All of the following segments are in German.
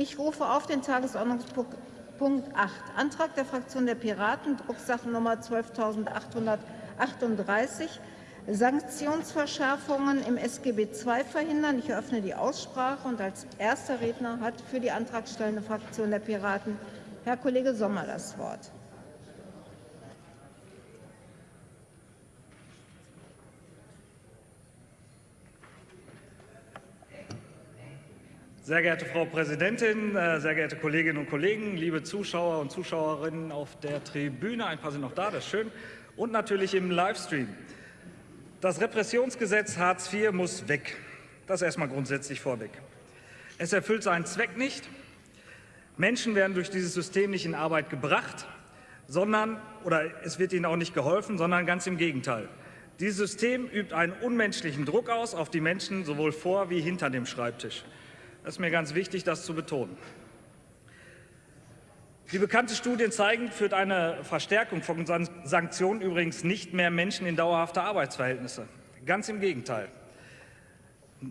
Ich rufe auf den Tagesordnungspunkt 8, Antrag der Fraktion der Piraten, Drucksachennummer 12838, Sanktionsverschärfungen im SGB II verhindern. Ich eröffne die Aussprache und als erster Redner hat für die antragstellende Fraktion der Piraten Herr Kollege Sommer das Wort. Sehr geehrte Frau Präsidentin, äh, sehr geehrte Kolleginnen und Kollegen, liebe Zuschauer und Zuschauerinnen auf der Tribüne, ein paar sind noch da, das ist schön, und natürlich im Livestream. Das Repressionsgesetz Hartz IV muss weg. Das erstmal grundsätzlich vorweg. Es erfüllt seinen Zweck nicht. Menschen werden durch dieses System nicht in Arbeit gebracht, sondern, oder es wird ihnen auch nicht geholfen, sondern ganz im Gegenteil. Dieses System übt einen unmenschlichen Druck aus auf die Menschen sowohl vor wie hinter dem Schreibtisch. Das ist mir ganz wichtig, das zu betonen. Wie bekannte Studien zeigen, führt eine Verstärkung von Sanktionen übrigens nicht mehr Menschen in dauerhafte Arbeitsverhältnisse. Ganz im Gegenteil.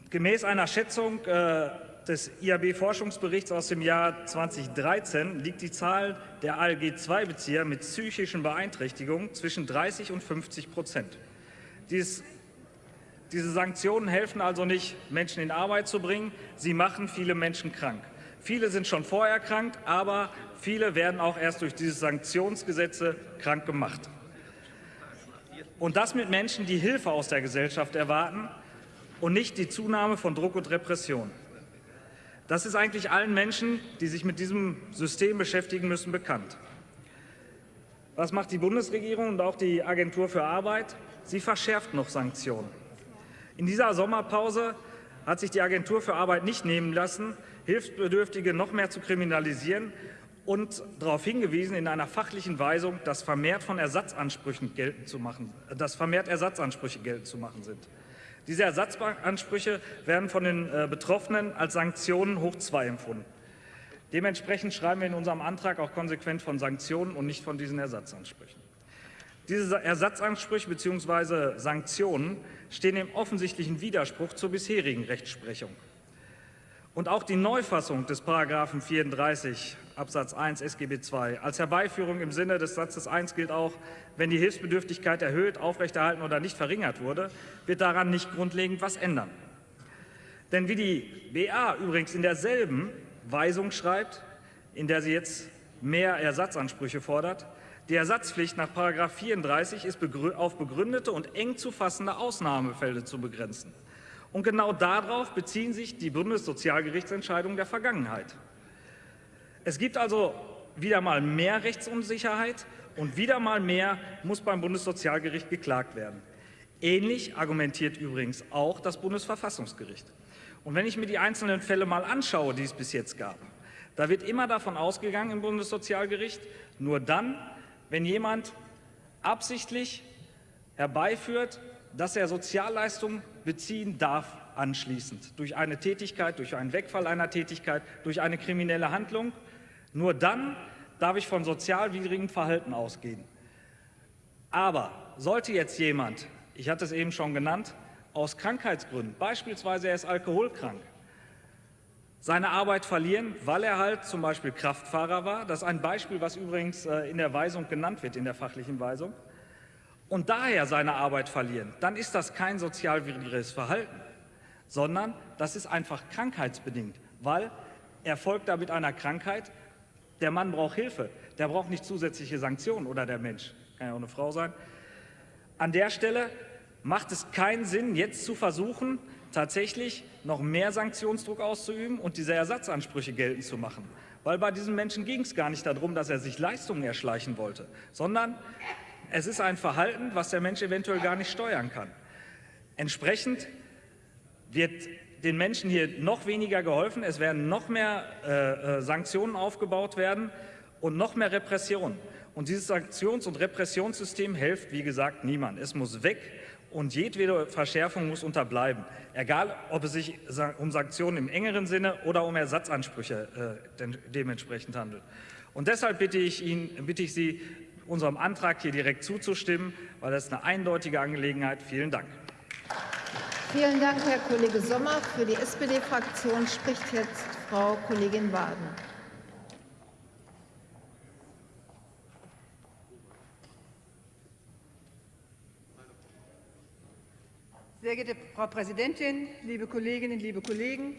Gemäß einer Schätzung äh, des IAB-Forschungsberichts aus dem Jahr 2013 liegt die Zahl der ALG-II-Bezieher mit psychischen Beeinträchtigungen zwischen 30 und 50 Prozent. Dies diese Sanktionen helfen also nicht, Menschen in Arbeit zu bringen. Sie machen viele Menschen krank. Viele sind schon vorher krank, aber viele werden auch erst durch diese Sanktionsgesetze krank gemacht. Und das mit Menschen, die Hilfe aus der Gesellschaft erwarten und nicht die Zunahme von Druck und Repression. Das ist eigentlich allen Menschen, die sich mit diesem System beschäftigen müssen, bekannt. Was macht die Bundesregierung und auch die Agentur für Arbeit? Sie verschärft noch Sanktionen. In dieser Sommerpause hat sich die Agentur für Arbeit nicht nehmen lassen, Hilfsbedürftige noch mehr zu kriminalisieren und darauf hingewiesen, in einer fachlichen Weisung, dass vermehrt von Ersatzansprüchen geltend zu machen, dass vermehrt Ersatzansprüche geltend zu machen sind. Diese Ersatzansprüche werden von den äh, Betroffenen als Sanktionen hoch 2 empfunden. Dementsprechend schreiben wir in unserem Antrag auch konsequent von Sanktionen und nicht von diesen Ersatzansprüchen. Diese Ersatzansprüche bzw. Sanktionen stehen im offensichtlichen Widerspruch zur bisherigen Rechtsprechung. Und auch die Neufassung des Paragraphen 34 Absatz 1 SGB II als Herbeiführung im Sinne des Satzes 1 gilt auch, wenn die Hilfsbedürftigkeit erhöht, aufrechterhalten oder nicht verringert wurde, wird daran nicht grundlegend was ändern. Denn wie die BA übrigens in derselben Weisung schreibt, in der sie jetzt mehr Ersatzansprüche fordert, die Ersatzpflicht nach 34 ist auf begründete und eng zu fassende Ausnahmefälle zu begrenzen. Und genau darauf beziehen sich die Bundessozialgerichtsentscheidungen der Vergangenheit. Es gibt also wieder mal mehr Rechtsunsicherheit und wieder mal mehr muss beim Bundessozialgericht geklagt werden. Ähnlich argumentiert übrigens auch das Bundesverfassungsgericht. Und wenn ich mir die einzelnen Fälle mal anschaue, die es bis jetzt gab, da wird immer davon ausgegangen im Bundessozialgericht, nur dann, wenn jemand absichtlich herbeiführt, dass er Sozialleistungen beziehen darf anschließend, durch eine Tätigkeit, durch einen Wegfall einer Tätigkeit, durch eine kriminelle Handlung. Nur dann darf ich von sozialwidrigem Verhalten ausgehen. Aber sollte jetzt jemand, ich hatte es eben schon genannt, aus Krankheitsgründen, beispielsweise er ist alkoholkrank, seine Arbeit verlieren, weil er halt zum Beispiel Kraftfahrer war. Das ist ein Beispiel, was übrigens äh, in der Weisung genannt wird, in der fachlichen Weisung. Und daher seine Arbeit verlieren, dann ist das kein sozialwidriges Verhalten, sondern das ist einfach krankheitsbedingt, weil er folgt da mit einer Krankheit, der Mann braucht Hilfe, der braucht nicht zusätzliche Sanktionen oder der Mensch, kann ja auch eine Frau sein. An der Stelle macht es keinen Sinn, jetzt zu versuchen, tatsächlich noch mehr Sanktionsdruck auszuüben und diese Ersatzansprüche geltend zu machen. Weil bei diesem Menschen ging es gar nicht darum, dass er sich Leistungen erschleichen wollte, sondern es ist ein Verhalten, was der Mensch eventuell gar nicht steuern kann. Entsprechend wird den Menschen hier noch weniger geholfen, es werden noch mehr äh, äh Sanktionen aufgebaut werden und noch mehr Repression. Und dieses Sanktions- und Repressionssystem hilft, wie gesagt, niemand. Es muss weg und jedwede Verschärfung muss unterbleiben, egal ob es sich um Sanktionen im engeren Sinne oder um Ersatzansprüche äh, dementsprechend handelt. Und deshalb bitte ich, Ihnen, bitte ich Sie, unserem Antrag hier direkt zuzustimmen, weil das eine eindeutige Angelegenheit. Vielen Dank. Vielen Dank, Herr Kollege Sommer. Für die SPD-Fraktion spricht jetzt Frau Kollegin Waden. Sehr geehrte Frau Präsidentin, liebe Kolleginnen, liebe Kollegen!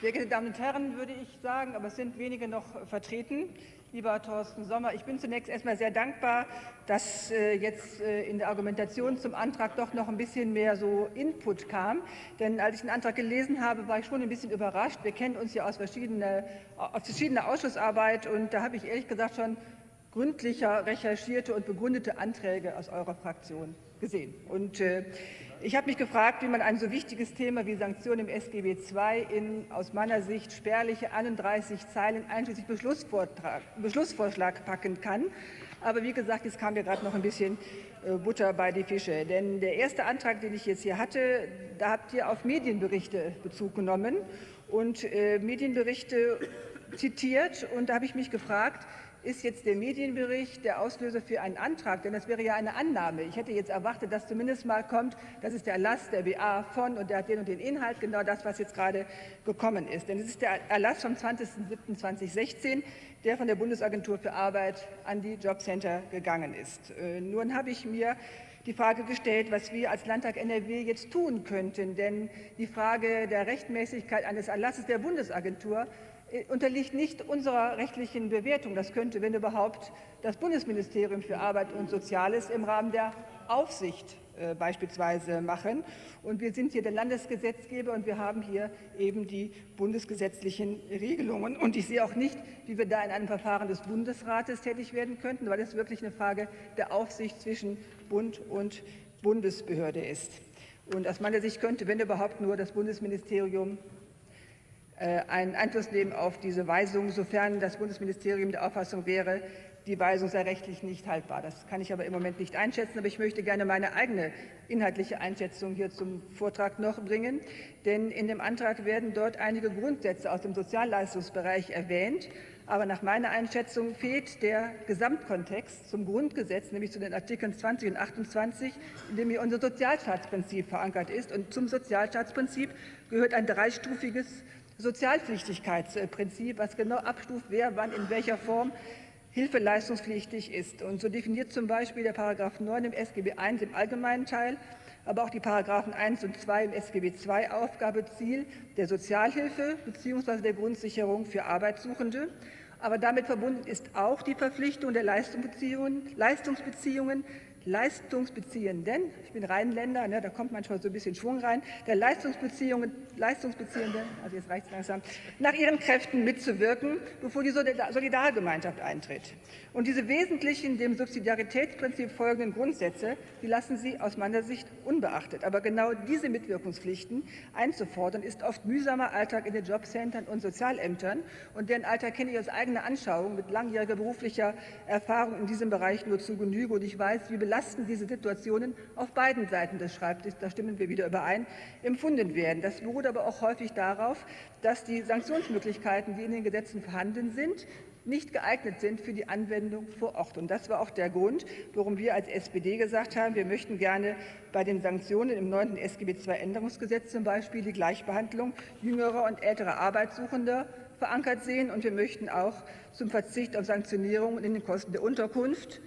Sehr geehrte Damen und Herren, würde ich sagen, aber es sind wenige noch vertreten. Lieber Thorsten Sommer, ich bin zunächst erstmal sehr dankbar, dass äh, jetzt äh, in der Argumentation zum Antrag doch noch ein bisschen mehr so Input kam. Denn als ich den Antrag gelesen habe, war ich schon ein bisschen überrascht. Wir kennen uns ja aus verschiedener, aus verschiedener Ausschussarbeit und da habe ich ehrlich gesagt schon gründlicher recherchierte und begründete Anträge aus eurer Fraktion gesehen. Und äh, ich habe mich gefragt, wie man ein so wichtiges Thema wie Sanktionen im SGB II in aus meiner Sicht spärliche 31 Zeilen einschließlich Beschlussvorschlag packen kann. Aber wie gesagt, es kam mir gerade noch ein bisschen äh, Butter bei die Fische. Denn der erste Antrag, den ich jetzt hier hatte, da habt ihr auf Medienberichte Bezug genommen und äh, Medienberichte zitiert. Und da habe ich mich gefragt, ist jetzt der Medienbericht der Auslöser für einen Antrag? Denn das wäre ja eine Annahme. Ich hätte jetzt erwartet, dass zumindest mal kommt, das ist der Erlass der BA von und der hat den und den Inhalt, genau das, was jetzt gerade gekommen ist. Denn es ist der Erlass vom 20.07.2016, der von der Bundesagentur für Arbeit an die Jobcenter gegangen ist. Äh, nun habe ich mir die Frage gestellt, was wir als Landtag NRW jetzt tun könnten. Denn die Frage der Rechtmäßigkeit eines Erlasses der Bundesagentur unterliegt nicht unserer rechtlichen Bewertung. Das könnte, wenn überhaupt, das Bundesministerium für Arbeit und Soziales im Rahmen der Aufsicht äh, beispielsweise machen. Und wir sind hier der Landesgesetzgeber und wir haben hier eben die bundesgesetzlichen Regelungen. Und ich sehe auch nicht, wie wir da in einem Verfahren des Bundesrates tätig werden könnten, weil es wirklich eine Frage der Aufsicht zwischen Bund und Bundesbehörde ist. Und aus meiner Sicht könnte, wenn überhaupt, nur das Bundesministerium äh, einen Einfluss nehmen auf diese Weisung, sofern das Bundesministerium der Auffassung wäre, die Weisung sei rechtlich nicht haltbar. Das kann ich aber im Moment nicht einschätzen. Aber ich möchte gerne meine eigene inhaltliche Einschätzung hier zum Vortrag noch bringen. Denn in dem Antrag werden dort einige Grundsätze aus dem Sozialleistungsbereich erwähnt. Aber nach meiner Einschätzung fehlt der Gesamtkontext zum Grundgesetz, nämlich zu den Artikeln 20 und 28, in dem hier unser Sozialstaatsprinzip verankert ist. Und zum Sozialstaatsprinzip gehört ein dreistufiges Sozialpflichtigkeitsprinzip, was genau abstuft, wer wann in welcher Form hilfeleistungspflichtig ist. Und so definiert zum Beispiel der Paragraph 9 im SGB I im allgemeinen Teil, aber auch die Paragraphen 1 und 2 im SGB II Aufgabe, Ziel der Sozialhilfe bzw. der Grundsicherung für Arbeitssuchende. Aber damit verbunden ist auch die Verpflichtung der Leistungsbeziehungen, Leistungsbeziehungen Leistungsbeziehenden, ich bin Rheinländer, ne, da kommt manchmal so ein bisschen Schwung rein, der Leistungsbeziehungen, Leistungsbeziehenden, also jetzt reicht es langsam, nach ihren Kräften mitzuwirken, bevor die Solidargemeinschaft eintritt. Und diese wesentlichen dem Subsidiaritätsprinzip folgenden Grundsätze, die lassen Sie aus meiner Sicht unbeachtet. Aber genau diese Mitwirkungspflichten einzufordern, ist oft mühsamer Alltag in den Jobcentern und Sozialämtern. Und deren Alltag kenne ich aus eigener Anschauung mit langjähriger beruflicher Erfahrung in diesem Bereich nur zu Genüge. Und ich weiß, wie belastend belastend diese Situationen auf beiden Seiten des Schreibtisches, da stimmen wir wieder überein, empfunden werden. Das beruht aber auch häufig darauf, dass die Sanktionsmöglichkeiten, die in den Gesetzen vorhanden sind, nicht geeignet sind für die Anwendung vor Ort. Und das war auch der Grund, warum wir als SPD gesagt haben, wir möchten gerne bei den Sanktionen im 9. SGB II Änderungsgesetz zum Beispiel die Gleichbehandlung jüngerer und älterer Arbeitssuchender verankert sehen. Und wir möchten auch zum Verzicht auf Sanktionierungen in den Kosten der Unterkunft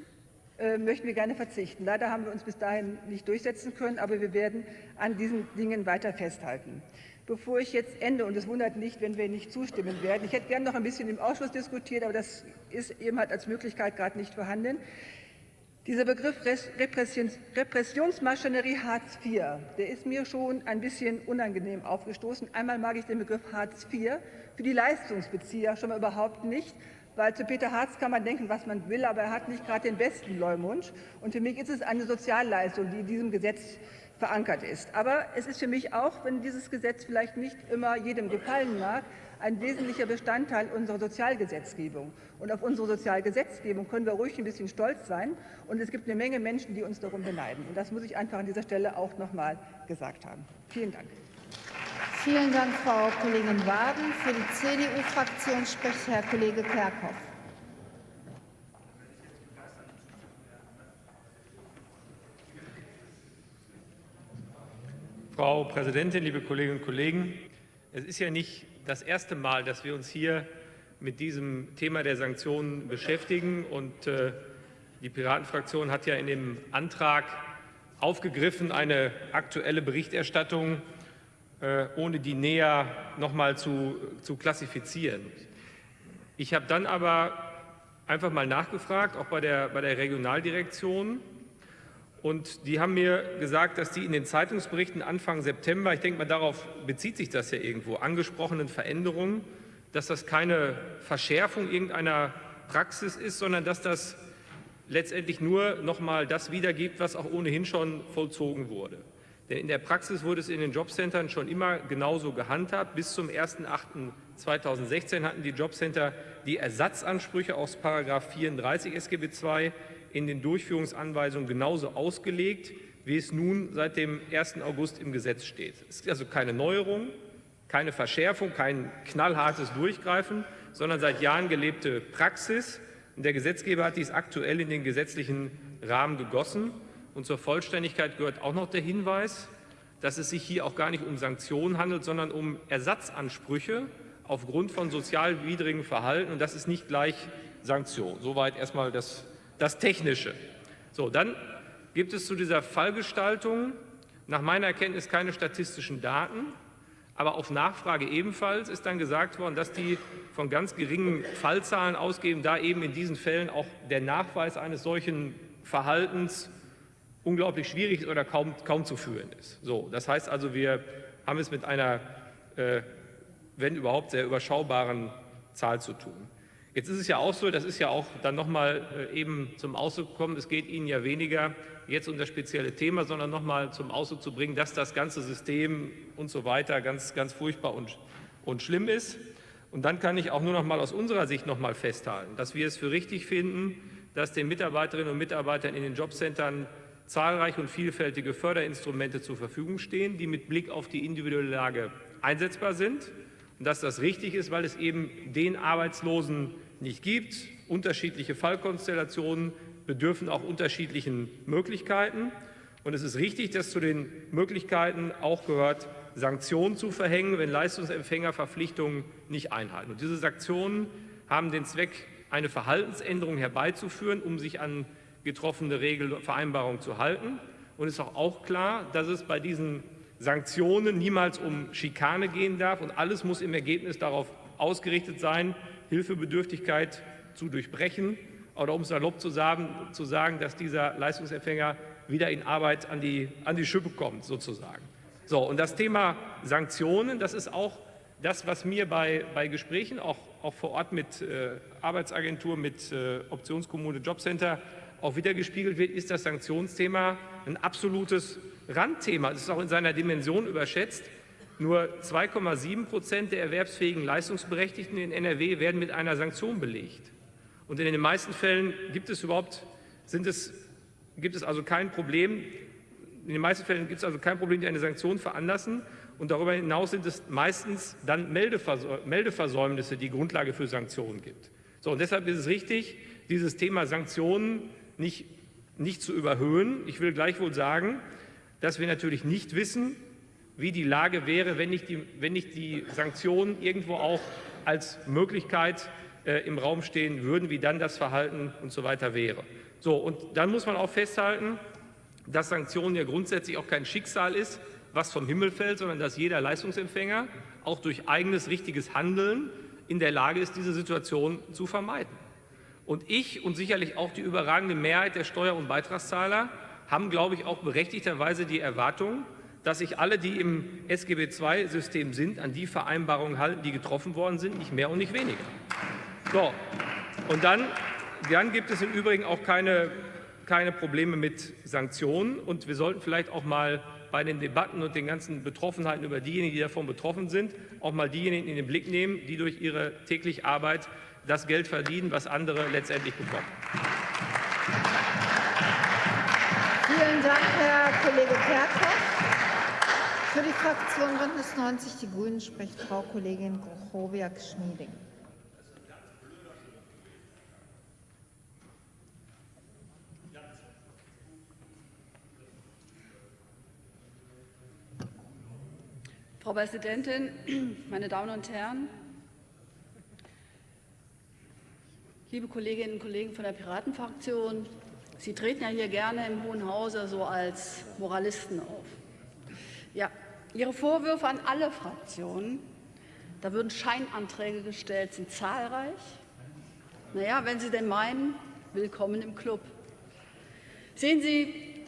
möchten wir gerne verzichten. Leider haben wir uns bis dahin nicht durchsetzen können, aber wir werden an diesen Dingen weiter festhalten. Bevor ich jetzt ende, und es wundert nicht, wenn wir nicht zustimmen werden, ich hätte gerne noch ein bisschen im Ausschuss diskutiert, aber das ist eben halt als Möglichkeit gerade nicht vorhanden. Dieser Begriff Repressions Repressionsmaschinerie Hartz IV, der ist mir schon ein bisschen unangenehm aufgestoßen. Einmal mag ich den Begriff Hartz IV für die Leistungsbezieher schon mal überhaupt nicht, weil zu Peter Harz kann man denken, was man will, aber er hat nicht gerade den besten Leumund. Und für mich ist es eine Sozialleistung, die in diesem Gesetz verankert ist. Aber es ist für mich auch, wenn dieses Gesetz vielleicht nicht immer jedem gefallen mag, ein wesentlicher Bestandteil unserer Sozialgesetzgebung. Und auf unsere Sozialgesetzgebung können wir ruhig ein bisschen stolz sein. Und es gibt eine Menge Menschen, die uns darum beneiden. Und das muss ich einfach an dieser Stelle auch noch mal gesagt haben. Vielen Dank. Vielen Dank, Frau Kollegin Waden. Für die CDU-Fraktion spricht Herr Kollege Kerkhoff. Frau Präsidentin, liebe Kolleginnen und Kollegen! Es ist ja nicht das erste Mal, dass wir uns hier mit diesem Thema der Sanktionen beschäftigen. Und äh, die Piratenfraktion hat ja in dem Antrag aufgegriffen, eine aktuelle Berichterstattung ohne die näher noch mal zu, zu klassifizieren. Ich habe dann aber einfach mal nachgefragt, auch bei der, bei der Regionaldirektion. Und die haben mir gesagt, dass die in den Zeitungsberichten Anfang September, ich denke mal, darauf bezieht sich das ja irgendwo, angesprochenen Veränderungen, dass das keine Verschärfung irgendeiner Praxis ist, sondern dass das letztendlich nur noch mal das wiedergibt, was auch ohnehin schon vollzogen wurde. Denn in der Praxis wurde es in den Jobcentern schon immer genauso gehandhabt. Bis zum 01.08.2016 hatten die Jobcenter die Ersatzansprüche aus 34 SGB II in den Durchführungsanweisungen genauso ausgelegt, wie es nun seit dem 1. August im Gesetz steht. Es ist also keine Neuerung, keine Verschärfung, kein knallhartes Durchgreifen, sondern seit Jahren gelebte Praxis. Und der Gesetzgeber hat dies aktuell in den gesetzlichen Rahmen gegossen. Und zur Vollständigkeit gehört auch noch der Hinweis, dass es sich hier auch gar nicht um Sanktionen handelt, sondern um Ersatzansprüche aufgrund von sozialwidrigem Verhalten. Und das ist nicht gleich Sanktion. Soweit erstmal das, das Technische. So, dann gibt es zu dieser Fallgestaltung nach meiner Erkenntnis keine statistischen Daten. Aber auf Nachfrage ebenfalls ist dann gesagt worden, dass die von ganz geringen Fallzahlen ausgehen, da eben in diesen Fällen auch der Nachweis eines solchen Verhaltens unglaublich schwierig ist oder kaum, kaum zu führen ist. So, das heißt also, wir haben es mit einer, äh, wenn überhaupt, sehr überschaubaren Zahl zu tun. Jetzt ist es ja auch so, das ist ja auch dann nochmal äh, eben zum Ausdruck gekommen, es geht Ihnen ja weniger jetzt um das spezielle Thema, sondern nochmal zum Ausdruck zu bringen, dass das ganze System und so weiter ganz, ganz furchtbar und, und schlimm ist. Und dann kann ich auch nur noch mal aus unserer Sicht noch mal festhalten, dass wir es für richtig finden, dass den Mitarbeiterinnen und Mitarbeitern in den Jobcentern zahlreiche und vielfältige Förderinstrumente zur Verfügung stehen, die mit Blick auf die individuelle Lage einsetzbar sind und dass das richtig ist, weil es eben den Arbeitslosen nicht gibt. Unterschiedliche Fallkonstellationen bedürfen auch unterschiedlichen Möglichkeiten. Und es ist richtig, dass zu den Möglichkeiten auch gehört, Sanktionen zu verhängen, wenn Leistungsempfänger Verpflichtungen nicht einhalten. Und diese Sanktionen haben den Zweck, eine Verhaltensänderung herbeizuführen, um sich an getroffene Regelvereinbarung zu halten. Und es ist auch, auch klar, dass es bei diesen Sanktionen niemals um Schikane gehen darf und alles muss im Ergebnis darauf ausgerichtet sein, Hilfebedürftigkeit zu durchbrechen oder um salopp zu sagen, zu sagen, dass dieser Leistungsempfänger wieder in Arbeit an die, an die Schippe kommt, sozusagen. So, und das Thema Sanktionen, das ist auch das, was mir bei, bei Gesprächen, auch, auch vor Ort mit äh, Arbeitsagentur, mit äh, Optionskommune, Jobcenter, auch wieder gespiegelt wird, ist das Sanktionsthema ein absolutes Randthema. Es ist auch in seiner Dimension überschätzt. Nur 2,7 Prozent der erwerbsfähigen Leistungsberechtigten in NRW werden mit einer Sanktion belegt. Und in den meisten Fällen gibt es überhaupt, sind es, gibt es also kein Problem, in den meisten Fällen gibt es also kein Problem, die eine Sanktion veranlassen. Und darüber hinaus sind es meistens dann Meldeversäumnisse, die Grundlage für Sanktionen gibt. So, und deshalb ist es richtig, dieses Thema Sanktionen nicht, nicht zu überhöhen. Ich will gleichwohl sagen, dass wir natürlich nicht wissen, wie die Lage wäre, wenn nicht die, wenn nicht die Sanktionen irgendwo auch als Möglichkeit äh, im Raum stehen würden, wie dann das Verhalten und so weiter wäre. So, und dann muss man auch festhalten, dass Sanktionen ja grundsätzlich auch kein Schicksal ist, was vom Himmel fällt, sondern dass jeder Leistungsempfänger auch durch eigenes richtiges Handeln in der Lage ist, diese Situation zu vermeiden. Und ich und sicherlich auch die überragende Mehrheit der Steuer- und Beitragszahler haben, glaube ich, auch berechtigterweise die Erwartung, dass sich alle, die im SGB II-System sind, an die Vereinbarungen halten, die getroffen worden sind, nicht mehr und nicht weniger. So, und dann, dann gibt es im Übrigen auch keine, keine Probleme mit Sanktionen. Und wir sollten vielleicht auch mal bei den Debatten und den ganzen Betroffenheiten über diejenigen, die davon betroffen sind, auch mal diejenigen in den Blick nehmen, die durch ihre tägliche Arbeit das Geld verdienen, was andere letztendlich bekommen. Vielen Dank, Herr Kollege Kerkhoff. Für die Fraktion Bündnis 90 Die Grünen spricht Frau Kollegin Grochowiak-Schmieding. Frau Präsidentin, meine Damen und Herren! Liebe Kolleginnen und Kollegen von der Piratenfraktion, Sie treten ja hier gerne im Hohen Hause so als Moralisten auf. Ja, Ihre Vorwürfe an alle Fraktionen, da würden Scheinanträge gestellt, sind zahlreich. Naja, wenn Sie denn meinen, willkommen im Club. Sehen Sie,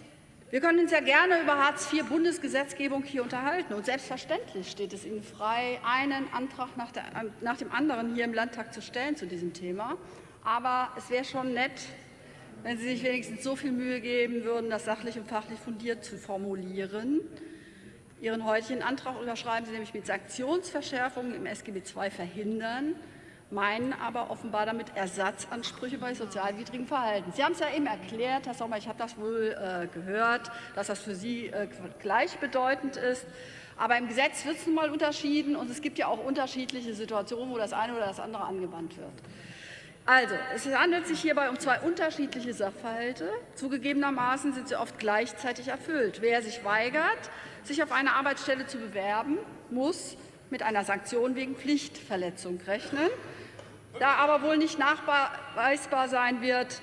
wir können uns ja gerne über Hartz-IV-Bundesgesetzgebung hier unterhalten. Und selbstverständlich steht es Ihnen frei, einen Antrag nach, der, nach dem anderen hier im Landtag zu stellen zu diesem Thema. Aber es wäre schon nett, wenn Sie sich wenigstens so viel Mühe geben würden, das sachlich und fachlich fundiert zu formulieren. Ihren heutigen Antrag unterschreiben Sie nämlich mit Sanktionsverschärfungen im SGB II verhindern meinen aber offenbar damit Ersatzansprüche bei sozialwidrigem Verhalten. Sie haben es ja eben erklärt, Herr Sommer, ich habe das wohl äh, gehört, dass das für Sie äh, gleichbedeutend ist. Aber im Gesetz wird es nun mal unterschieden und es gibt ja auch unterschiedliche Situationen, wo das eine oder das andere angewandt wird. Also, es handelt sich hierbei um zwei unterschiedliche Sachverhalte. Zugegebenermaßen sind sie oft gleichzeitig erfüllt. Wer sich weigert, sich auf eine Arbeitsstelle zu bewerben, muss mit einer Sanktion wegen Pflichtverletzung rechnen. Da aber wohl nicht nachweisbar sein wird,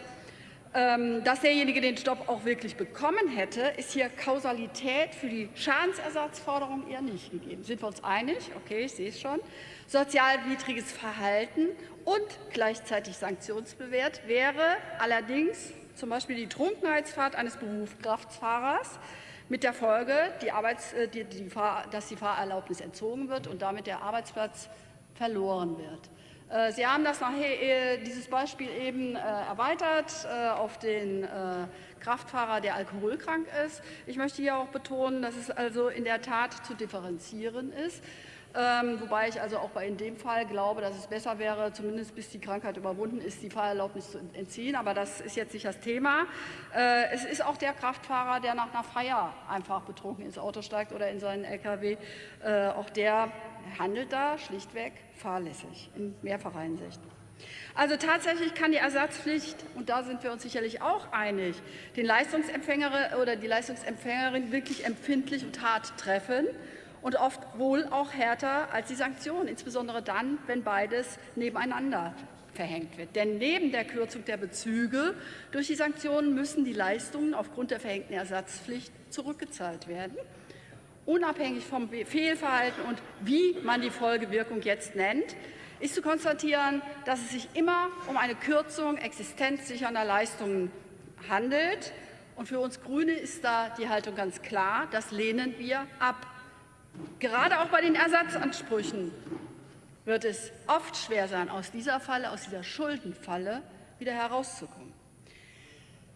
ähm, dass derjenige den Stopp auch wirklich bekommen hätte, ist hier Kausalität für die Schadensersatzforderung eher nicht gegeben. Sind wir uns einig? Okay, ich sehe es schon. Sozialwidriges Verhalten und gleichzeitig sanktionsbewährt wäre allerdings zum Beispiel die Trunkenheitsfahrt eines Berufskraftfahrers mit der Folge, die Arbeits-, äh, die, die Fahr-, dass die Fahrerlaubnis entzogen wird und damit der Arbeitsplatz verloren wird. Äh, Sie haben das nachher, äh, dieses Beispiel eben erweitert auf den Kraftfahrer, der alkoholkrank ist. Ich möchte hier auch betonen, dass es also in der Tat zu differenzieren ist. Ähm, wobei ich also auch bei in dem Fall glaube, dass es besser wäre, zumindest bis die Krankheit überwunden ist, die Fahrerlaubnis zu entziehen. Aber das ist jetzt nicht das Thema. Äh, es ist auch der Kraftfahrer, der nach einer Feier einfach betrunken ins Auto steigt oder in seinen LKW. Äh, auch der handelt da schlichtweg fahrlässig in mehrfacher Hinsicht. Also tatsächlich kann die Ersatzpflicht, und da sind wir uns sicherlich auch einig, den Leistungsempfänger oder die Leistungsempfängerin wirklich empfindlich und hart treffen und oft wohl auch härter als die Sanktionen, insbesondere dann, wenn beides nebeneinander verhängt wird. Denn neben der Kürzung der Bezüge durch die Sanktionen müssen die Leistungen aufgrund der verhängten Ersatzpflicht zurückgezahlt werden unabhängig vom Fehlverhalten und wie man die Folgewirkung jetzt nennt, ist zu konstatieren, dass es sich immer um eine Kürzung existenzsichernder Leistungen handelt. Und für uns Grüne ist da die Haltung ganz klar, das lehnen wir ab. Gerade auch bei den Ersatzansprüchen wird es oft schwer sein, aus dieser Falle, aus dieser Schuldenfalle wieder herauszukommen.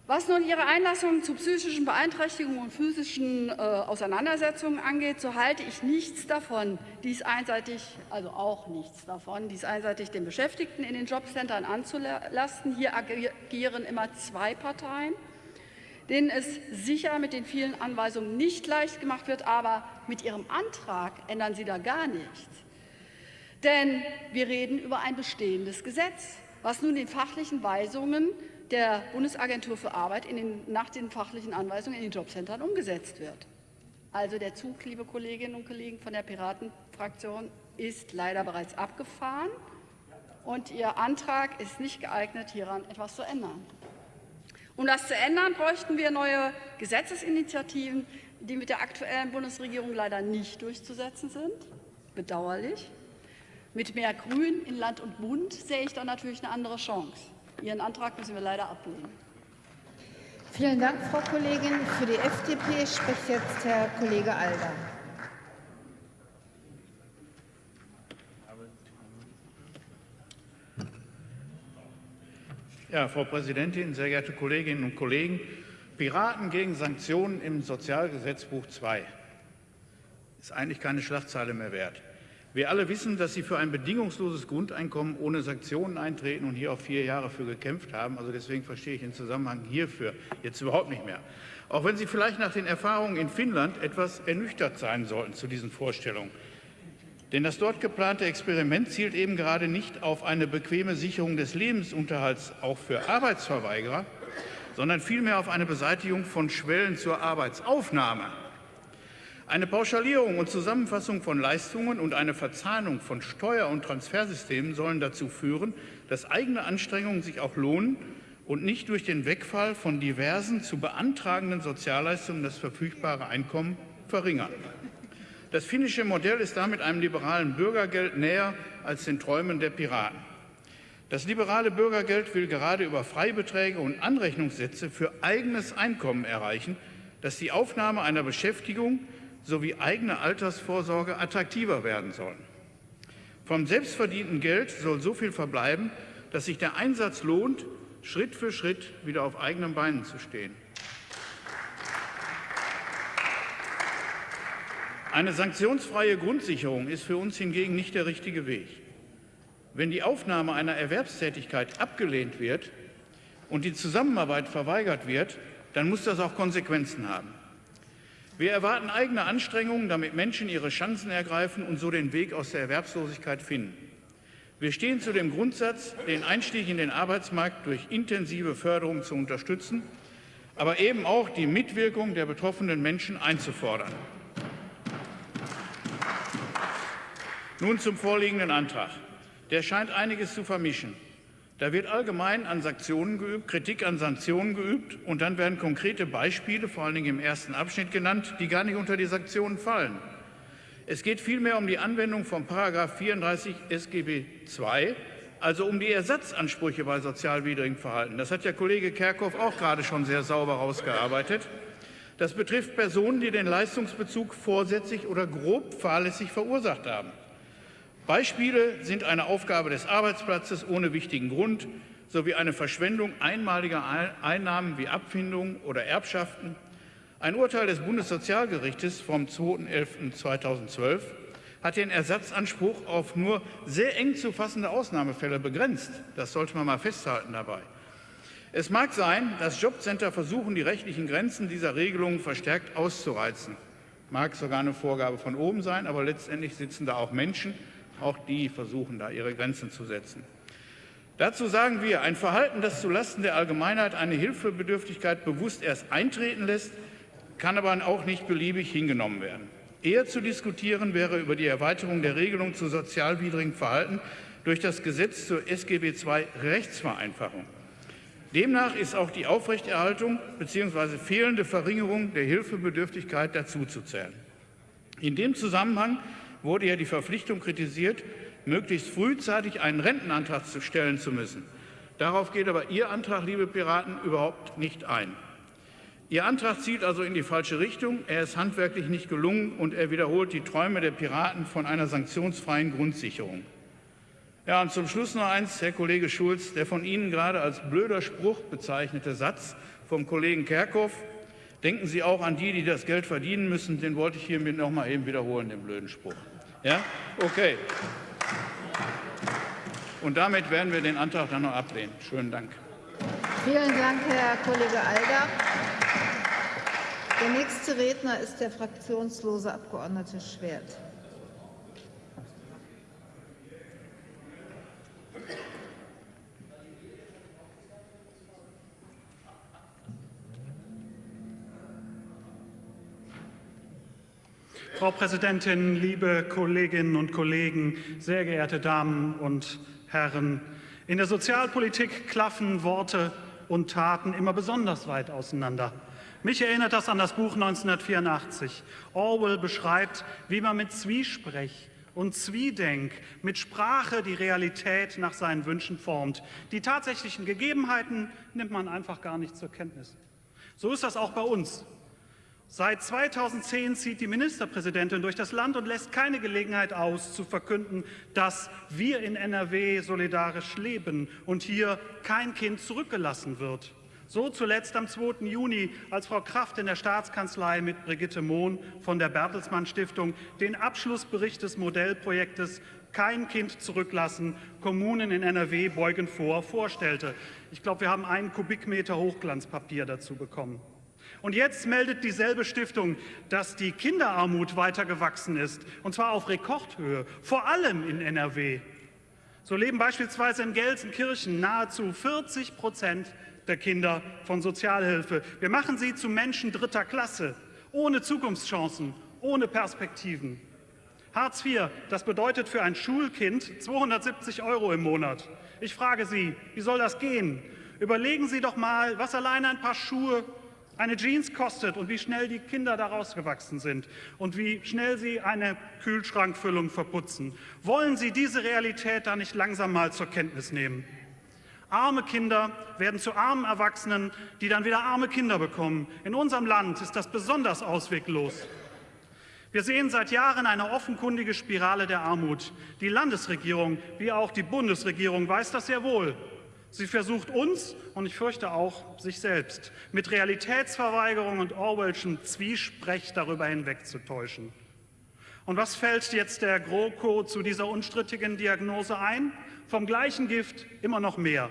Was nun Ihre Einlassungen zu psychischen Beeinträchtigungen und physischen äh, Auseinandersetzungen angeht, so halte ich nichts davon, dies einseitig, also auch nichts davon, dies einseitig den Beschäftigten in den Jobcentern anzulasten. Hier agieren immer zwei Parteien, denen es sicher mit den vielen Anweisungen nicht leicht gemacht wird, aber mit Ihrem Antrag ändern Sie da gar nichts. Denn wir reden über ein bestehendes Gesetz, was nun den fachlichen Weisungen der Bundesagentur für Arbeit den, nach den fachlichen Anweisungen in den Jobcentern umgesetzt wird. Also der Zug, liebe Kolleginnen und Kollegen von der Piratenfraktion, ist leider bereits abgefahren und Ihr Antrag ist nicht geeignet, hieran etwas zu ändern. Um das zu ändern, bräuchten wir neue Gesetzesinitiativen, die mit der aktuellen Bundesregierung leider nicht durchzusetzen sind. Bedauerlich. Mit mehr Grün in Land und Bund sehe ich dann natürlich eine andere Chance. Ihren Antrag müssen wir leider ablehnen. Vielen Dank, Frau Kollegin. Für die FDP spricht jetzt Herr Kollege Alder. Ja, Frau Präsidentin, sehr geehrte Kolleginnen und Kollegen! Piraten gegen Sanktionen im Sozialgesetzbuch II ist eigentlich keine Schlagzeile mehr wert. Wir alle wissen, dass Sie für ein bedingungsloses Grundeinkommen ohne Sanktionen eintreten und hier auch vier Jahre für gekämpft haben. Also deswegen verstehe ich den Zusammenhang hierfür jetzt überhaupt nicht mehr. Auch wenn Sie vielleicht nach den Erfahrungen in Finnland etwas ernüchtert sein sollten zu diesen Vorstellungen. Denn das dort geplante Experiment zielt eben gerade nicht auf eine bequeme Sicherung des Lebensunterhalts auch für Arbeitsverweigerer, sondern vielmehr auf eine Beseitigung von Schwellen zur Arbeitsaufnahme. Eine Pauschalierung und Zusammenfassung von Leistungen und eine Verzahnung von Steuer- und Transfersystemen sollen dazu führen, dass eigene Anstrengungen sich auch lohnen und nicht durch den Wegfall von diversen zu beantragenden Sozialleistungen das verfügbare Einkommen verringern. Das finnische Modell ist damit einem liberalen Bürgergeld näher als den Träumen der Piraten. Das liberale Bürgergeld will gerade über Freibeträge und Anrechnungssätze für eigenes Einkommen erreichen, dass die Aufnahme einer Beschäftigung sowie eigene Altersvorsorge attraktiver werden sollen. Vom selbstverdienten Geld soll so viel verbleiben, dass sich der Einsatz lohnt, Schritt für Schritt wieder auf eigenen Beinen zu stehen. Eine sanktionsfreie Grundsicherung ist für uns hingegen nicht der richtige Weg. Wenn die Aufnahme einer Erwerbstätigkeit abgelehnt wird und die Zusammenarbeit verweigert wird, dann muss das auch Konsequenzen haben. Wir erwarten eigene Anstrengungen, damit Menschen ihre Chancen ergreifen und so den Weg aus der Erwerbslosigkeit finden. Wir stehen zu dem Grundsatz, den Einstieg in den Arbeitsmarkt durch intensive Förderung zu unterstützen, aber eben auch die Mitwirkung der betroffenen Menschen einzufordern. Nun zum vorliegenden Antrag. Der scheint einiges zu vermischen. Da wird allgemein an Sanktionen geübt, Kritik an Sanktionen geübt und dann werden konkrete Beispiele, vor allen Dingen im ersten Abschnitt genannt, die gar nicht unter die Sanktionen fallen. Es geht vielmehr um die Anwendung von § 34 SGB II, also um die Ersatzansprüche bei sozialwidrigem Verhalten. Das hat der Kollege Kerkhoff auch gerade schon sehr sauber herausgearbeitet. Das betrifft Personen, die den Leistungsbezug vorsätzlich oder grob fahrlässig verursacht haben. Beispiele sind eine Aufgabe des Arbeitsplatzes ohne wichtigen Grund sowie eine Verschwendung einmaliger Einnahmen wie Abfindungen oder Erbschaften. Ein Urteil des Bundessozialgerichtes vom 2.11.2012 hat den Ersatzanspruch auf nur sehr eng zu fassende Ausnahmefälle begrenzt. Das sollte man mal festhalten dabei. Es mag sein, dass Jobcenter versuchen, die rechtlichen Grenzen dieser Regelungen verstärkt auszureizen. Mag sogar eine Vorgabe von oben sein, aber letztendlich sitzen da auch Menschen, auch die versuchen da ihre Grenzen zu setzen. Dazu sagen wir, ein Verhalten, das zulasten der Allgemeinheit eine Hilfebedürftigkeit bewusst erst eintreten lässt, kann aber auch nicht beliebig hingenommen werden. Eher zu diskutieren wäre über die Erweiterung der Regelung zu sozialwidrigem Verhalten durch das Gesetz zur SGB II Rechtsvereinfachung. Demnach ist auch die Aufrechterhaltung bzw. fehlende Verringerung der Hilfebedürftigkeit dazuzuzählen. In dem Zusammenhang wurde ja die Verpflichtung kritisiert, möglichst frühzeitig einen Rentenantrag zu stellen zu müssen. Darauf geht aber Ihr Antrag, liebe Piraten, überhaupt nicht ein. Ihr Antrag zielt also in die falsche Richtung. Er ist handwerklich nicht gelungen und er wiederholt die Träume der Piraten von einer sanktionsfreien Grundsicherung. Ja, und zum Schluss noch eins, Herr Kollege Schulz, der von Ihnen gerade als blöder Spruch bezeichnete Satz vom Kollegen Kerkhoff Denken Sie auch an die, die das Geld verdienen müssen. Den wollte ich hiermit noch mal eben wiederholen, den blöden Spruch. Ja? Okay. Und damit werden wir den Antrag dann noch ablehnen. Schönen Dank. Vielen Dank, Herr Kollege Alder. Der nächste Redner ist der fraktionslose Abgeordnete Schwert. Frau Präsidentin, liebe Kolleginnen und Kollegen, sehr geehrte Damen und Herren! In der Sozialpolitik klaffen Worte und Taten immer besonders weit auseinander. Mich erinnert das an das Buch 1984. Orwell beschreibt, wie man mit Zwiesprech und Zwiedenk, mit Sprache die Realität nach seinen Wünschen formt. Die tatsächlichen Gegebenheiten nimmt man einfach gar nicht zur Kenntnis. So ist das auch bei uns. Seit 2010 zieht die Ministerpräsidentin durch das Land und lässt keine Gelegenheit aus, zu verkünden, dass wir in NRW solidarisch leben und hier kein Kind zurückgelassen wird. So zuletzt am 2. Juni, als Frau Kraft in der Staatskanzlei mit Brigitte Mohn von der Bertelsmann Stiftung den Abschlussbericht des Modellprojektes Kein Kind zurücklassen, Kommunen in NRW beugen vor, vorstellte. Ich glaube, wir haben einen Kubikmeter Hochglanzpapier dazu bekommen. Und jetzt meldet dieselbe Stiftung, dass die Kinderarmut weiter gewachsen ist, und zwar auf Rekordhöhe, vor allem in NRW. So leben beispielsweise in Gelsenkirchen nahezu 40 Prozent der Kinder von Sozialhilfe. Wir machen sie zu Menschen dritter Klasse, ohne Zukunftschancen, ohne Perspektiven. Hartz IV, das bedeutet für ein Schulkind 270 Euro im Monat. Ich frage Sie, wie soll das gehen? Überlegen Sie doch mal, was allein ein paar Schuhe, eine Jeans kostet und wie schnell die Kinder daraus gewachsen sind und wie schnell sie eine Kühlschrankfüllung verputzen. Wollen Sie diese Realität da nicht langsam mal zur Kenntnis nehmen? Arme Kinder werden zu armen Erwachsenen, die dann wieder arme Kinder bekommen. In unserem Land ist das besonders ausweglos. Wir sehen seit Jahren eine offenkundige Spirale der Armut. Die Landesregierung wie auch die Bundesregierung weiß das sehr wohl. Sie versucht uns und ich fürchte auch sich selbst mit Realitätsverweigerung und Orwellschen Zwiesprech darüber hinwegzutäuschen. Und was fällt jetzt der GroKo zu dieser unstrittigen Diagnose ein? Vom gleichen Gift immer noch mehr.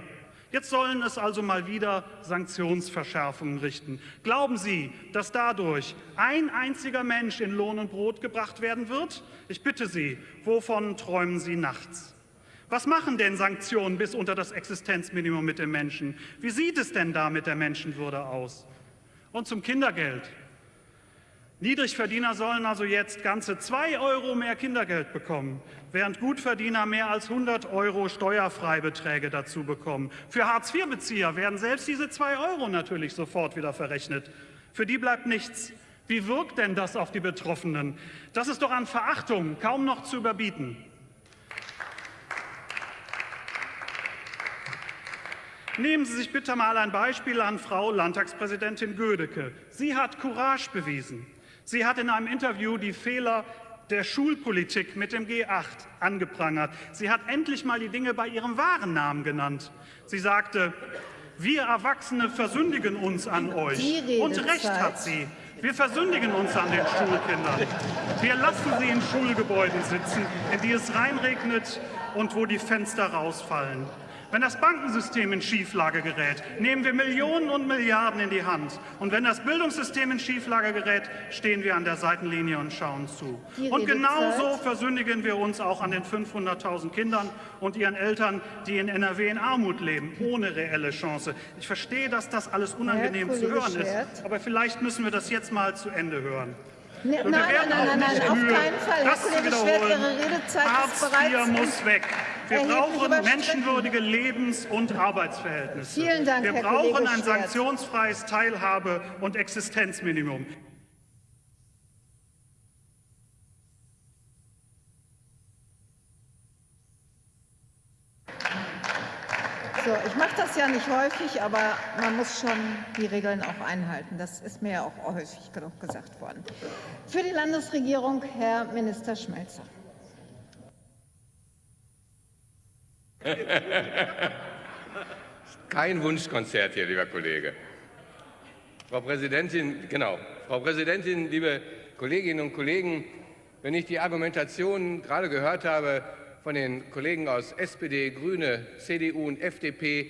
Jetzt sollen es also mal wieder Sanktionsverschärfungen richten. Glauben Sie, dass dadurch ein einziger Mensch in Lohn und Brot gebracht werden wird? Ich bitte Sie, wovon träumen Sie nachts? Was machen denn Sanktionen bis unter das Existenzminimum mit den Menschen? Wie sieht es denn da mit der Menschenwürde aus? Und zum Kindergeld. Niedrigverdiener sollen also jetzt ganze zwei Euro mehr Kindergeld bekommen, während Gutverdiener mehr als 100 Euro Steuerfreibeträge dazu bekommen. Für Hartz-IV-Bezieher werden selbst diese zwei Euro natürlich sofort wieder verrechnet. Für die bleibt nichts. Wie wirkt denn das auf die Betroffenen? Das ist doch an Verachtung kaum noch zu überbieten. Nehmen Sie sich bitte mal ein Beispiel an Frau Landtagspräsidentin Gödecke. Sie hat Courage bewiesen. Sie hat in einem Interview die Fehler der Schulpolitik mit dem G8 angeprangert. Sie hat endlich mal die Dinge bei ihrem wahren Namen genannt. Sie sagte, wir Erwachsene versündigen uns an euch. Und recht hat sie. Wir versündigen uns an den Schulkindern. Wir lassen sie in Schulgebäuden sitzen, in die es reinregnet und wo die Fenster rausfallen. Wenn das Bankensystem in Schieflage gerät, nehmen wir Millionen und Milliarden in die Hand. Und wenn das Bildungssystem in Schieflage gerät, stehen wir an der Seitenlinie und schauen zu. Und genauso versündigen wir uns auch an den 500.000 Kindern und ihren Eltern, die in NRW in Armut leben, ohne reelle Chance. Ich verstehe, dass das alles unangenehm zu hören ist, aber vielleicht müssen wir das jetzt mal zu Ende hören. Ne, nein, nein, nein, nein, auf keinen Fall. Herr Kollege Schwert, Ihre Redezeit Hartz ist bereits... IV muss weg. Wir brauchen menschenwürdige Lebens- und Arbeitsverhältnisse. Vielen Dank, Wir Herr brauchen ein sanktionsfreies Teilhabe- und Existenzminimum. So, ich mache das ja nicht häufig, aber man muss schon die Regeln auch einhalten. Das ist mir ja auch häufig genug gesagt worden. Für die Landesregierung Herr Minister Schmelzer. Kein Wunschkonzert hier, lieber Kollege. Frau Präsidentin, genau. Frau Präsidentin, liebe Kolleginnen und Kollegen, wenn ich die Argumentation gerade gehört habe von den Kollegen aus SPD, Grüne, CDU und FDP,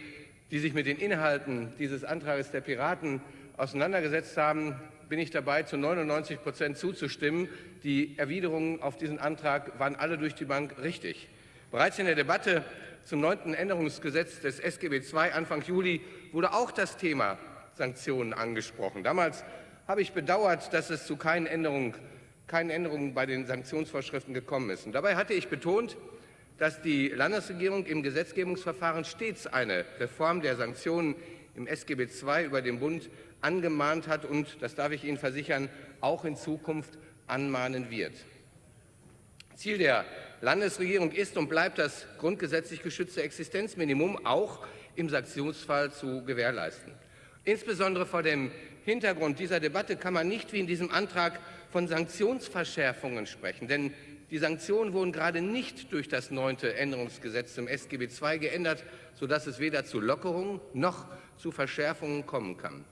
die sich mit den Inhalten dieses Antrags der Piraten auseinandergesetzt haben, bin ich dabei, zu 99 Prozent zuzustimmen. Die Erwiderungen auf diesen Antrag waren alle durch die Bank richtig. Bereits in der Debatte zum neunten Änderungsgesetz des SGB II Anfang Juli wurde auch das Thema Sanktionen angesprochen. Damals habe ich bedauert, dass es zu keinen Änderungen, keinen Änderungen bei den Sanktionsvorschriften gekommen ist. Und dabei hatte ich betont, dass die Landesregierung im Gesetzgebungsverfahren stets eine Reform der Sanktionen im SGB II über den Bund angemahnt hat und, das darf ich Ihnen versichern, auch in Zukunft anmahnen wird. Ziel der Landesregierung ist und bleibt das grundgesetzlich geschützte Existenzminimum auch im Sanktionsfall zu gewährleisten. Insbesondere vor dem Hintergrund dieser Debatte kann man nicht wie in diesem Antrag von Sanktionsverschärfungen sprechen, denn die Sanktionen wurden gerade nicht durch das neunte Änderungsgesetz zum SGB II geändert, sodass es weder zu Lockerungen noch zu Verschärfungen kommen kann.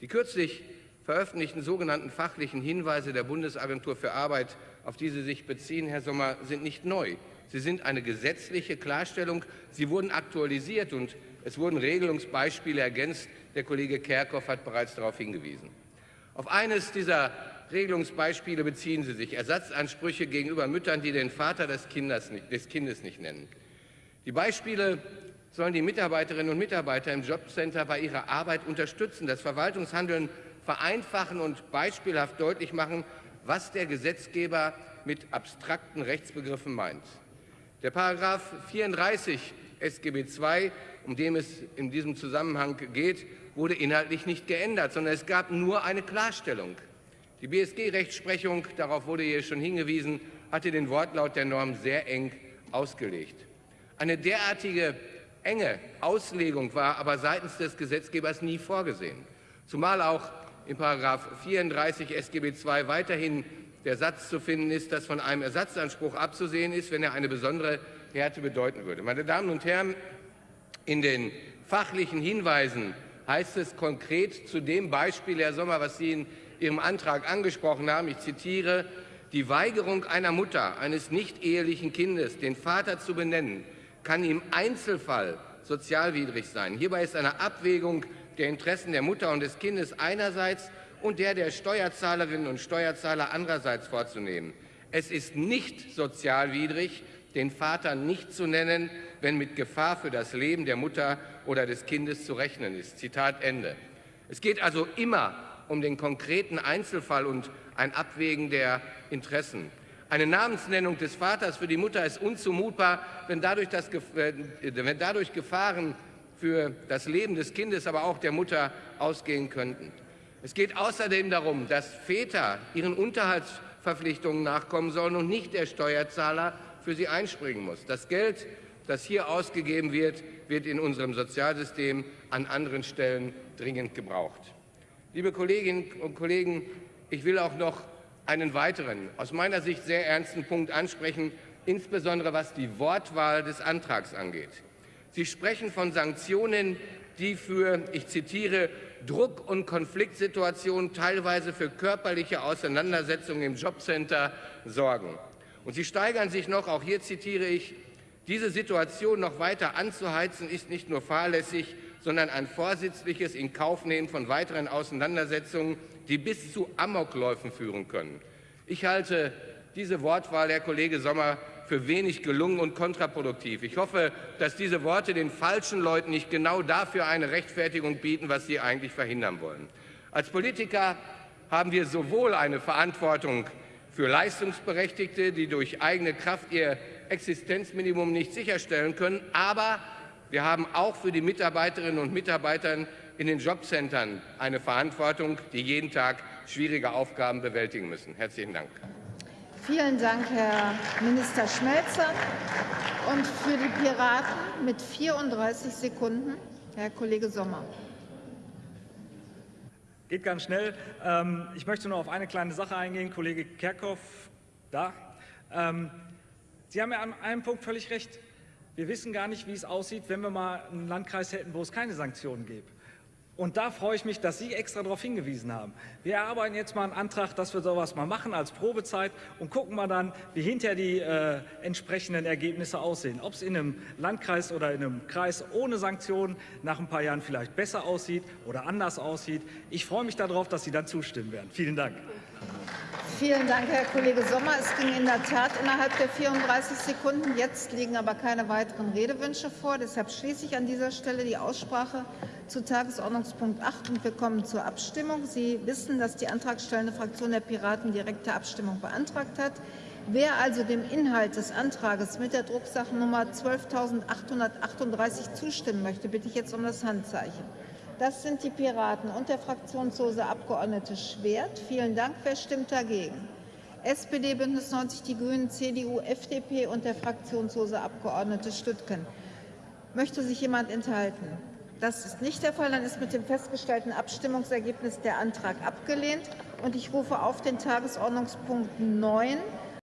Die kürzlich veröffentlichten sogenannten fachlichen Hinweise der Bundesagentur für Arbeit, auf die Sie sich beziehen, Herr Sommer, sind nicht neu. Sie sind eine gesetzliche Klarstellung. Sie wurden aktualisiert und es wurden Regelungsbeispiele ergänzt. Der Kollege Kerkhoff hat bereits darauf hingewiesen. Auf eines dieser Regelungsbeispiele beziehen Sie sich Ersatzansprüche gegenüber Müttern, die den Vater des Kindes nicht, des Kindes nicht nennen. Die Beispiele sollen die Mitarbeiterinnen und Mitarbeiter im Jobcenter bei ihrer Arbeit unterstützen, das Verwaltungshandeln vereinfachen und beispielhaft deutlich machen, was der Gesetzgeber mit abstrakten Rechtsbegriffen meint. Der Paragraph 34 SGB II, um den es in diesem Zusammenhang geht, wurde inhaltlich nicht geändert, sondern es gab nur eine Klarstellung. Die BSG-Rechtsprechung, darauf wurde hier schon hingewiesen, hatte den Wortlaut der Norm sehr eng ausgelegt. Eine derartige enge Auslegung war aber seitens des Gesetzgebers nie vorgesehen, zumal auch in § 34 SGB II weiterhin der Satz zu finden ist, dass von einem Ersatzanspruch abzusehen ist, wenn er eine besondere Härte bedeuten würde. Meine Damen und Herren, in den fachlichen Hinweisen heißt es konkret zu dem Beispiel, Herr Sommer, was Sie in Ihrem Antrag angesprochen haben, ich zitiere, die Weigerung einer Mutter eines nicht ehelichen Kindes, den Vater zu benennen, kann im Einzelfall sozialwidrig sein. Hierbei ist eine Abwägung der Interessen der Mutter und des Kindes einerseits und der der Steuerzahlerinnen und Steuerzahler andererseits vorzunehmen. Es ist nicht sozialwidrig, den Vater nicht zu nennen, wenn mit Gefahr für das Leben der Mutter oder des Kindes zu rechnen ist. Zitat Ende. Es geht also immer um den konkreten Einzelfall und ein Abwägen der Interessen. Eine Namensnennung des Vaters für die Mutter ist unzumutbar, wenn dadurch, das, äh, wenn dadurch Gefahren für das Leben des Kindes, aber auch der Mutter ausgehen könnten. Es geht außerdem darum, dass Väter ihren Unterhaltsverpflichtungen nachkommen sollen und nicht der Steuerzahler für sie einspringen muss. Das Geld, das hier ausgegeben wird, wird in unserem Sozialsystem an anderen Stellen dringend gebraucht. Liebe Kolleginnen und Kollegen, ich will auch noch einen weiteren, aus meiner Sicht sehr ernsten Punkt ansprechen, insbesondere was die Wortwahl des Antrags angeht. Sie sprechen von Sanktionen, die für, ich zitiere, Druck- und Konfliktsituationen, teilweise für körperliche Auseinandersetzungen im Jobcenter sorgen. Und sie steigern sich noch, auch hier zitiere ich, diese Situation noch weiter anzuheizen, ist nicht nur fahrlässig, sondern ein vorsätzliches Inkaufnehmen von weiteren Auseinandersetzungen, die bis zu Amokläufen führen können. Ich halte diese Wortwahl, Herr Kollege Sommer, für wenig gelungen und kontraproduktiv. Ich hoffe, dass diese Worte den falschen Leuten nicht genau dafür eine Rechtfertigung bieten, was sie eigentlich verhindern wollen. Als Politiker haben wir sowohl eine Verantwortung für Leistungsberechtigte, die durch eigene Kraft ihr Existenzminimum nicht sicherstellen können, aber wir haben auch für die Mitarbeiterinnen und Mitarbeiter in den Jobcentern eine Verantwortung, die jeden Tag schwierige Aufgaben bewältigen müssen. Herzlichen Dank. Vielen Dank, Herr Minister Schmelzer. Und für die Piraten mit 34 Sekunden Herr Kollege Sommer. Geht ganz schnell. Ähm, ich möchte nur auf eine kleine Sache eingehen. Kollege Kerkhoff, da. Ähm, Sie haben ja an einem Punkt völlig recht. Wir wissen gar nicht, wie es aussieht, wenn wir mal einen Landkreis hätten, wo es keine Sanktionen gibt. Und da freue ich mich, dass Sie extra darauf hingewiesen haben. Wir erarbeiten jetzt mal einen Antrag, dass wir sowas mal machen als Probezeit und gucken mal dann, wie hinterher die äh, entsprechenden Ergebnisse aussehen. Ob es in einem Landkreis oder in einem Kreis ohne Sanktionen nach ein paar Jahren vielleicht besser aussieht oder anders aussieht. Ich freue mich darauf, dass Sie dann zustimmen werden. Vielen Dank. Vielen Dank, Herr Kollege Sommer. Es ging in der Tat innerhalb der 34 Sekunden. Jetzt liegen aber keine weiteren Redewünsche vor. Deshalb schließe ich an dieser Stelle die Aussprache zu Tagesordnungspunkt 8 und wir kommen zur Abstimmung. Sie wissen, dass die antragstellende Fraktion der Piraten direkte Abstimmung beantragt hat. Wer also dem Inhalt des Antrages mit der Drucksachennummer 12.838 zustimmen möchte, bitte ich jetzt um das Handzeichen. Das sind die Piraten und der fraktionslose Abgeordnete Schwert. Vielen Dank. Wer stimmt dagegen? SPD, Bündnis 90, die Grünen, CDU, FDP und der fraktionslose Abgeordnete Stüttgen. Möchte sich jemand enthalten? Das ist nicht der Fall. Dann ist mit dem festgestellten Abstimmungsergebnis der Antrag abgelehnt. Und ich rufe auf den Tagesordnungspunkt 9